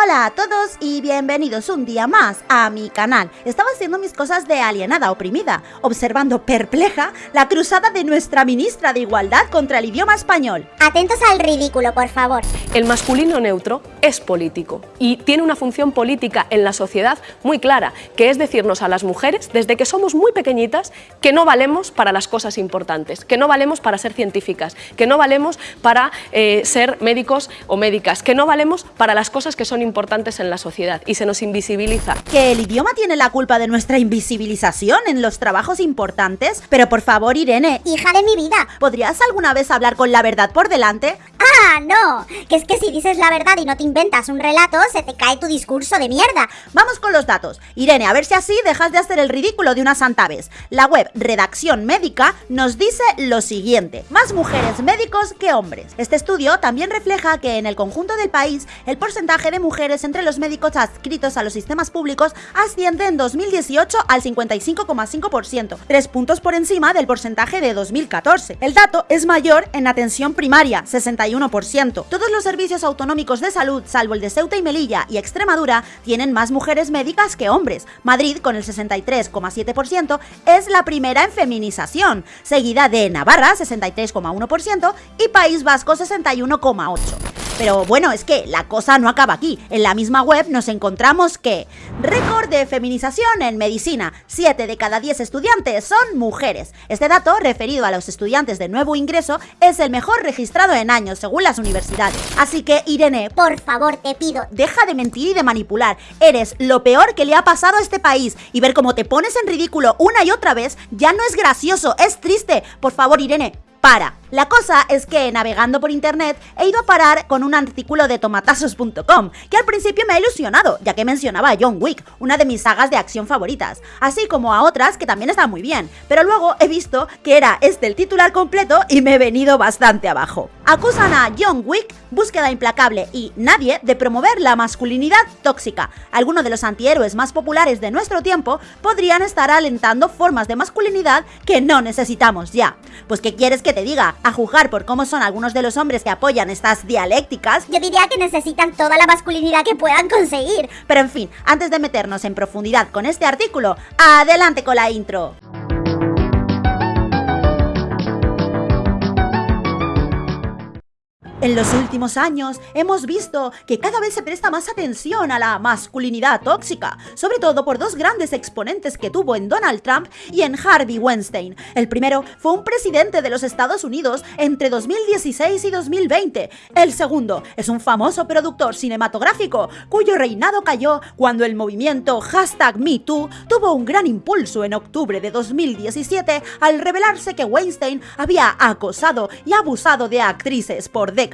Hola a todos y bienvenidos un día más a mi canal. Estaba haciendo mis cosas de alienada oprimida, observando perpleja la cruzada de nuestra ministra de Igualdad contra el idioma español. Atentos al ridículo, por favor. El masculino neutro es político y tiene una función política en la sociedad muy clara, que es decirnos a las mujeres, desde que somos muy pequeñitas, que no valemos para las cosas importantes, que no valemos para ser científicas, que no valemos para eh, ser médicos o médicas, que no valemos para las cosas que son importantes en la sociedad y se nos invisibiliza. ¿Que el idioma tiene la culpa de nuestra invisibilización en los trabajos importantes? Pero por favor, Irene, Hija de mi vida. ¿podrías alguna vez hablar con la verdad por delante? Ah, no. Que es que si dices la verdad y no te inventas un relato, se te cae tu discurso de mierda. Vamos con los datos. Irene, a ver si así dejas de hacer el ridículo de una santa vez. La web Redacción Médica nos dice lo siguiente. Más mujeres médicos que hombres. Este estudio también refleja que en el conjunto del país el porcentaje de mujeres entre los médicos adscritos a los sistemas públicos asciende en 2018 al 55,5%, tres puntos por encima del porcentaje de 2014. El dato es mayor en atención primaria, 61%. Todos los servicios autonómicos de salud, salvo el de Ceuta y Melilla y Extremadura, tienen más mujeres médicas que hombres. Madrid, con el 63,7%, es la primera en feminización, seguida de Navarra, 63,1%, y País Vasco, 61,8%. Pero bueno, es que la cosa no acaba aquí. En la misma web nos encontramos que récord de feminización en medicina. 7 de cada 10 estudiantes son mujeres. Este dato, referido a los estudiantes de nuevo ingreso, es el mejor registrado en años según las universidades. Así que, Irene, Por favor, te pido. deja de mentir y de manipular. Eres lo peor que le ha pasado a este país. Y ver cómo te pones en ridículo una y otra vez ya no es gracioso, es triste. Por favor, Irene, para. La cosa es que navegando por internet he ido a parar con un artículo de tomatazos.com que al principio me ha ilusionado, ya que mencionaba a John Wick, una de mis sagas de acción favoritas, así como a otras que también están muy bien, pero luego he visto que era este el titular completo y me he venido bastante abajo. Acusan a John Wick, búsqueda implacable y nadie de promover la masculinidad tóxica. Algunos de los antihéroes más populares de nuestro tiempo podrían estar alentando formas de masculinidad que no necesitamos ya. Pues ¿qué quieres que te diga? A juzgar por cómo son algunos de los hombres que apoyan estas dialécticas, Yo diría que necesitan toda la masculinidad que puedan conseguir. pero en fin, antes de meternos en profundidad con este artículo, adelante con la intro. En los últimos años hemos visto que cada vez se presta más atención a la masculinidad tóxica, sobre todo por dos grandes exponentes que tuvo en Donald Trump y en Harvey Weinstein. El primero fue un presidente de los Estados Unidos entre 2016 y 2020. El segundo es un famoso productor cinematográfico cuyo reinado cayó cuando el movimiento hashtag MeToo tuvo un gran impulso en octubre de 2017 al revelarse que Weinstein había acosado y abusado de actrices por décadas.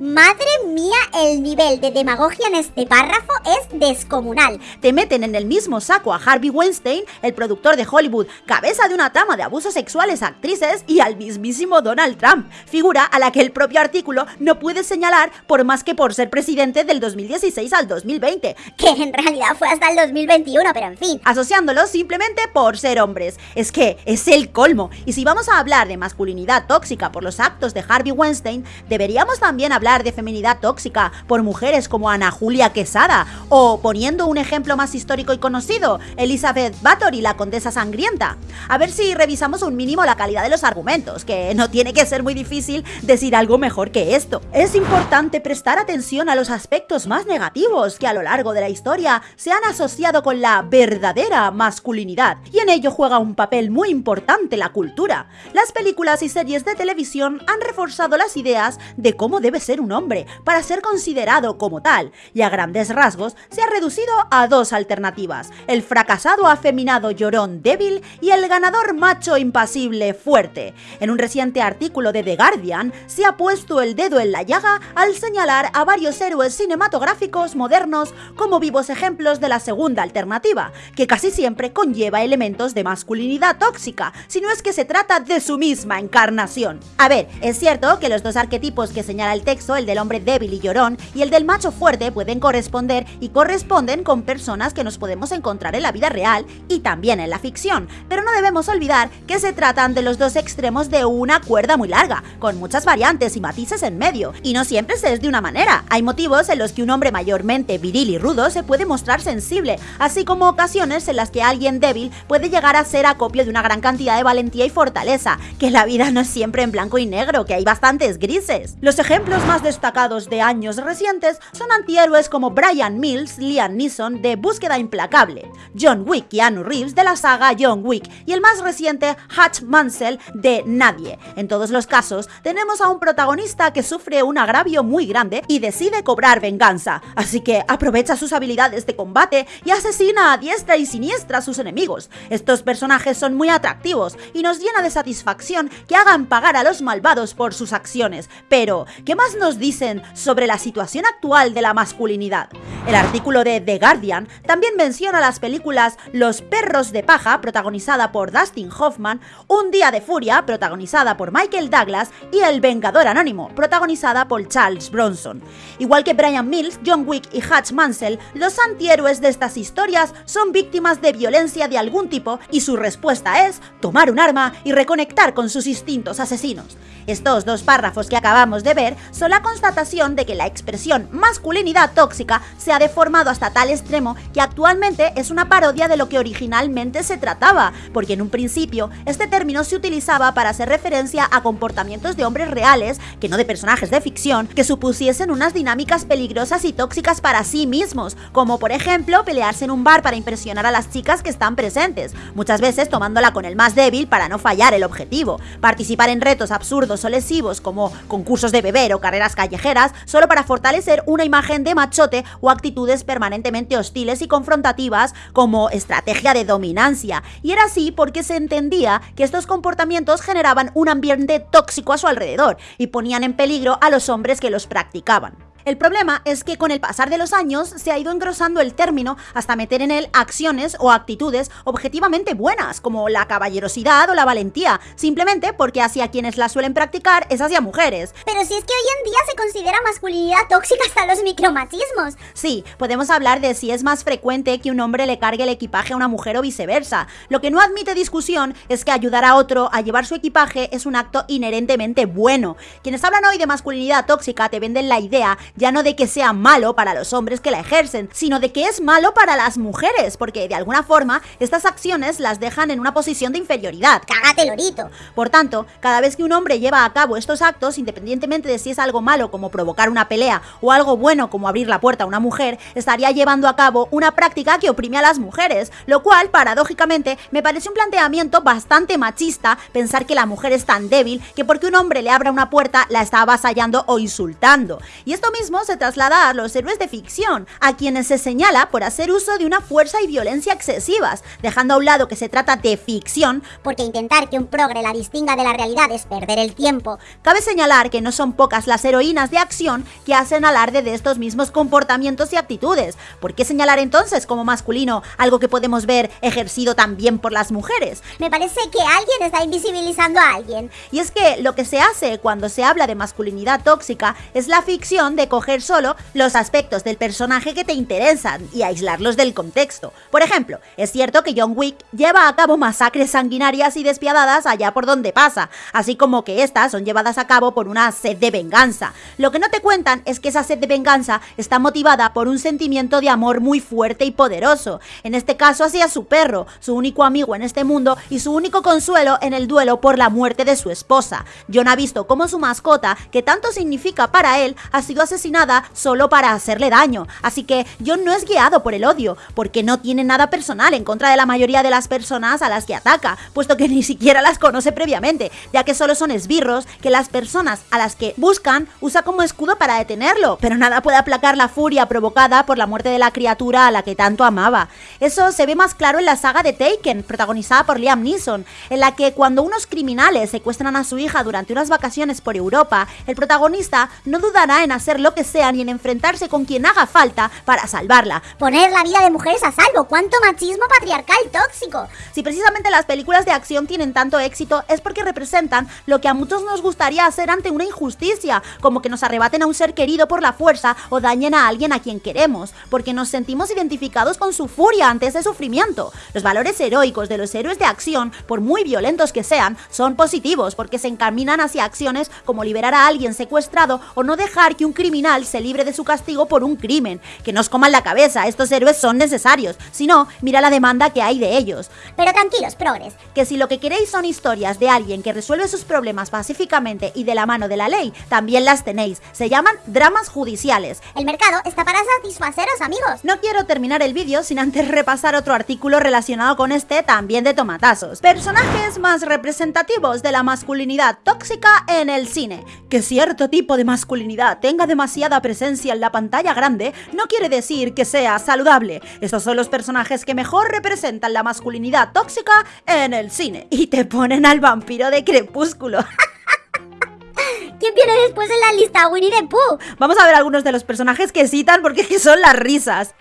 Madre mía, el nivel de demagogia en este párrafo es descomunal. Te meten en el mismo saco a Harvey Weinstein, el productor de Hollywood, cabeza de una trama de abusos sexuales a actrices, y al mismísimo Donald Trump, figura a la que el propio artículo no puede señalar por más que por ser presidente del 2016 al 2020, Que en realidad fue hasta el 2021, pero en fin. asociándolos simplemente por ser hombres. Es que es el colmo. Y si vamos a hablar de masculinidad tóxica por los actos de Harvey Weinstein, deberíamos también hablar de feminidad tóxica por mujeres como Ana Julia Quesada, o poniendo un ejemplo más histórico y conocido, Elizabeth Bathory, la condesa sangrienta. A ver si revisamos un mínimo la calidad de los argumentos, que no tiene que ser muy difícil decir algo mejor que esto. Es importante prestar atención a los aspectos más negativos que a lo largo de la historia se han asociado con la verdadera masculinidad, y en ello juega un papel muy importante la cultura. Las películas y series de televisión han reforzado las ideas de cómo debe ser un hombre para ser considerado como tal, y a grandes rasgos se ha reducido a dos alternativas, el fracasado afeminado llorón débil y el ganador macho impasible fuerte. En un reciente artículo de The Guardian se ha puesto el dedo en la llaga al señalar a varios héroes cinematográficos modernos como vivos ejemplos de la segunda alternativa, que casi siempre conlleva elementos de masculinidad tóxica, si no es que se trata de su misma encarnación. A ver, es cierto que los dos arquetipos que se señala el texto, el del hombre débil y llorón y el del macho fuerte pueden corresponder y corresponden con personas que nos podemos encontrar en la vida real y también en la ficción, pero no debemos olvidar que se tratan de los dos extremos de una cuerda muy larga, con muchas variantes y matices en medio, y no siempre se es de una manera. Hay motivos en los que un hombre mayormente viril y rudo se puede mostrar sensible, así como ocasiones en las que alguien débil puede llegar a ser acopio de una gran cantidad de valentía y fortaleza, que la vida no es siempre en blanco y negro, que hay bastantes grises. Los ejemplos más destacados de años recientes son antihéroes como Brian Mills, Liam Neeson de Búsqueda Implacable, John Wick y Keanu Reeves de la saga John Wick y el más reciente Hutch Mansell de Nadie. En todos los casos, tenemos a un protagonista que sufre un agravio muy grande y decide cobrar venganza, así que aprovecha sus habilidades de combate y asesina a diestra y siniestra a sus enemigos. Estos personajes son muy atractivos y nos llena de satisfacción que hagan pagar a los malvados por sus acciones. Pero, ¿qué más nos dicen sobre la situación actual de la masculinidad? El artículo de The Guardian también menciona las películas Los perros de paja, protagonizada por Dustin Hoffman, Un día de furia, protagonizada por Michael Douglas, y El Vengador Anónimo, protagonizada por Charles Bronson. Igual que Brian Mills, John Wick y Hutch Mansell, los antihéroes de estas historias son víctimas de violencia de algún tipo y su respuesta es tomar un arma y reconectar con sus instintos asesinos. Estos dos párrafos que acabamos de ver son la constatación de que la expresión masculinidad tóxica se ha deformado hasta tal extremo que actualmente es una parodia de lo que originalmente se trataba, porque en un principio este término se utilizaba para hacer referencia a comportamientos de hombres reales, que no de personajes de ficción, que supusiesen unas dinámicas peligrosas y tóxicas para sí mismos, como por ejemplo pelearse en un bar para impresionar a las chicas que están presentes, muchas veces tomándola con el más débil para no fallar el objetivo, participar en retos absurdos o lesivos como concursos de beber o carreras callejeras solo para fortalecer una imagen de machote o actitudes permanentemente hostiles y confrontativas como estrategia de dominancia. Y era así porque se entendía que estos comportamientos generaban un ambiente tóxico a su alrededor y ponían en peligro a los hombres que los practicaban. El problema es que con el pasar de los años se ha ido engrosando el término hasta meter en él acciones o actitudes objetivamente buenas, como la caballerosidad o la valentía, simplemente porque hacia quienes la suelen practicar es hacia mujeres. Pero si es que hoy en día se considera masculinidad tóxica hasta los micromachismos. Sí, podemos hablar de si es más frecuente que un hombre le cargue el equipaje a una mujer o viceversa. Lo que no admite discusión es que ayudar a otro a llevar su equipaje es un acto inherentemente bueno. Quienes hablan hoy de masculinidad tóxica te venden la idea ya no de que sea malo para los hombres que la ejercen, sino de que es malo para las mujeres, porque de alguna forma estas acciones las dejan en una posición de inferioridad. ¡Cágate, lorito! Por tanto, cada vez que un hombre lleva a cabo estos actos, independientemente de si es algo malo como provocar una pelea o algo bueno como abrir la puerta a una mujer, estaría llevando a cabo una práctica que oprime a las mujeres, lo cual, paradójicamente, me parece un planteamiento bastante machista pensar que la mujer es tan débil que porque un hombre le abra una puerta la está avasallando o insultando. Y esto mismo se traslada a los héroes de ficción, a quienes se señala por hacer uso de una fuerza y violencia excesivas, dejando a un lado que se trata de ficción, porque intentar que un progre la distinga de la realidad es perder el tiempo. Cabe señalar que no son pocas las heroínas de acción que hacen alarde de estos mismos comportamientos y actitudes. ¿Por qué señalar entonces como masculino algo que podemos ver ejercido también por las mujeres? Me parece que alguien está invisibilizando a alguien. Y es que lo que se hace cuando se habla de masculinidad tóxica es la ficción de coger solo los aspectos del personaje que te interesan y aislarlos del contexto. Por ejemplo, es cierto que John Wick lleva a cabo masacres sanguinarias y despiadadas allá por donde pasa, así como que estas son llevadas a cabo por una sed de venganza. Lo que no te cuentan es que esa sed de venganza está motivada por un sentimiento de amor muy fuerte y poderoso, en este caso hacia su perro, su único amigo en este mundo y su único consuelo en el duelo por la muerte de su esposa. John ha visto cómo su mascota, que tanto significa para él, ha sido asesinada nada solo para hacerle daño. Así que John no es guiado por el odio, porque no tiene nada personal en contra de la mayoría de las personas a las que ataca, puesto que ni siquiera las conoce previamente, ya que solo son esbirros que las personas a las que buscan usa como escudo para detenerlo, pero nada puede aplacar la furia provocada por la muerte de la criatura a la que tanto amaba. Eso se ve más claro en la saga de Taken, protagonizada por Liam Neeson, en la que cuando unos criminales secuestran a su hija durante unas vacaciones por Europa, el protagonista no dudará en hacerlo lo que sean y en enfrentarse con quien haga falta para salvarla. Poner la vida de mujeres a salvo. ¿Cuánto machismo patriarcal tóxico? Si precisamente las películas de acción tienen tanto éxito es porque representan lo que a muchos nos gustaría hacer ante una injusticia, como que nos arrebaten a un ser querido por la fuerza o dañen a alguien a quien queremos, porque nos sentimos identificados con su furia ante ese sufrimiento. Los valores heroicos de los héroes de acción, por muy violentos que sean, son positivos porque se encaminan hacia acciones como liberar a alguien secuestrado o no dejar que un criminal se libre de su castigo por un crimen. Que nos coman la cabeza, estos héroes son necesarios. Si no, mira la demanda que hay de ellos. Pero tranquilos, progres. Que si lo que queréis son historias de alguien que resuelve sus problemas pacíficamente y de la mano de la ley, también las tenéis. Se llaman dramas judiciales. El mercado está para satisfaceros, amigos. No quiero terminar el vídeo sin antes repasar otro artículo relacionado con este también de tomatazos. Personajes más representativos de la masculinidad tóxica en el cine. Que cierto tipo de masculinidad tenga demasiada presencia en la pantalla grande no quiere decir que sea saludable. Estos son los personajes que mejor representan la masculinidad tóxica en el cine. Y te ponen al vampiro de crepúsculo. ¿Quién viene después en la lista? Winnie the Pooh. Vamos a ver algunos de los personajes que citan porque son las risas.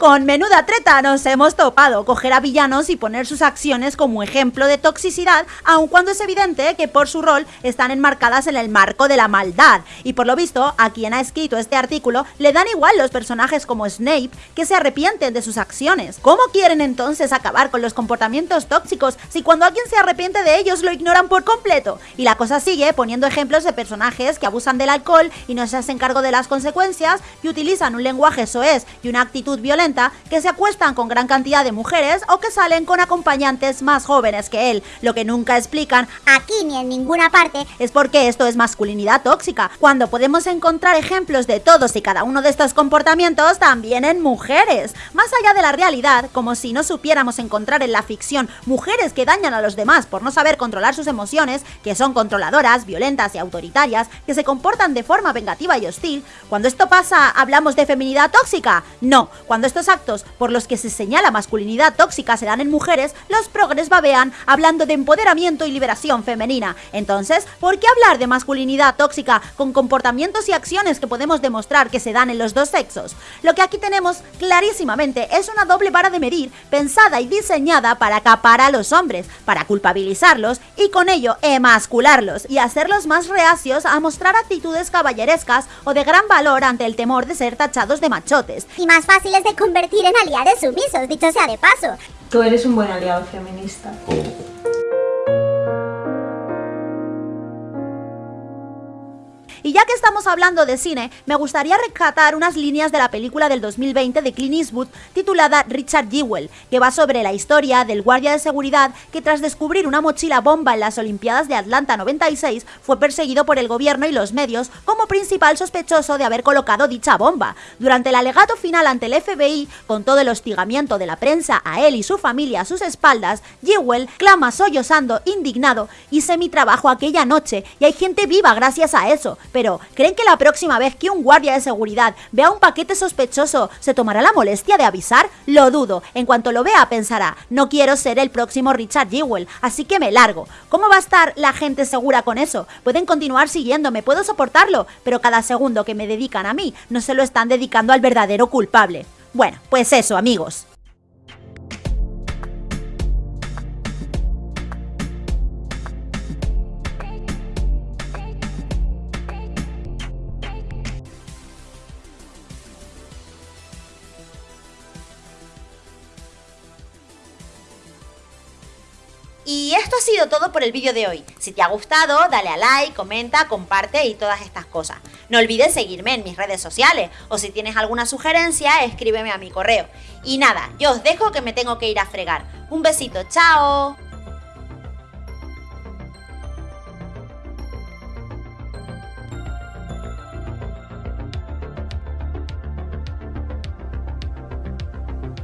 Con menuda treta nos hemos topado coger a villanos y poner sus acciones como ejemplo de toxicidad, aun cuando es evidente que por su rol están enmarcadas en el marco de la maldad. Y por lo visto, a quien ha escrito este artículo le dan igual los personajes como Snape que se arrepienten de sus acciones. ¿Cómo quieren entonces acabar con los comportamientos tóxicos si cuando alguien se arrepiente de ellos lo ignoran por completo? Y la cosa sigue poniendo ejemplos de personajes que abusan del alcohol y no se hacen cargo de las consecuencias y utilizan un lenguaje soez y una actitud violenta que se acuestan con gran cantidad de mujeres o que salen con acompañantes más jóvenes que él. Lo que nunca explican aquí ni en ninguna parte es porque esto es masculinidad tóxica, cuando podemos encontrar ejemplos de todos y cada uno de estos comportamientos también en mujeres. Más allá de la realidad, como si no supiéramos encontrar en la ficción mujeres que dañan a los demás por no saber controlar sus emociones, que son controladoras, violentas y autoritarias, que se comportan de forma vengativa y hostil, cuando esto pasa, ¿hablamos de feminidad tóxica? No, cuando esto actos por los que se señala masculinidad tóxica se dan en mujeres, los progres babean hablando de empoderamiento y liberación femenina. Entonces, ¿por qué hablar de masculinidad tóxica con comportamientos y acciones que podemos demostrar que se dan en los dos sexos? Lo que aquí tenemos clarísimamente es una doble vara de medir pensada y diseñada para acapar a los hombres, para culpabilizarlos y con ello emascularlos y hacerlos más reacios a mostrar actitudes caballerescas o de gran valor ante el temor de ser tachados de machotes. Y más fáciles de convertir en aliados sumisos, dicho sea de paso. Tú eres un buen aliado feminista. Y ya que estamos hablando de cine, me gustaría rescatar unas líneas de la película del 2020 de Clint Eastwood titulada Richard Jewell, que va sobre la historia del guardia de seguridad que tras descubrir una mochila bomba en las Olimpiadas de Atlanta 96 fue perseguido por el gobierno y los medios como principal sospechoso de haber colocado dicha bomba. Durante el alegato final ante el FBI, con todo el hostigamiento de la prensa a él y su familia a sus espaldas, Jewell clama sollozando, indignado, hice mi trabajo aquella noche y hay gente viva gracias a eso, pero, ¿creen que la próxima vez que un guardia de seguridad vea un paquete sospechoso se tomará la molestia de avisar? Lo dudo. En cuanto lo vea pensará, no quiero ser el próximo Richard Jewell, así que me largo. ¿Cómo va a estar la gente segura con eso? Pueden continuar siguiéndome, puedo soportarlo, pero cada segundo que me dedican a mí no se lo están dedicando al verdadero culpable. Bueno, pues eso, amigos. Y esto ha sido todo por el vídeo de hoy. Si te ha gustado, dale a like, comenta, comparte y todas estas cosas. No olvides seguirme en mis redes sociales o si tienes alguna sugerencia, escríbeme a mi correo. Y nada, yo os dejo que me tengo que ir a fregar. Un besito, chao.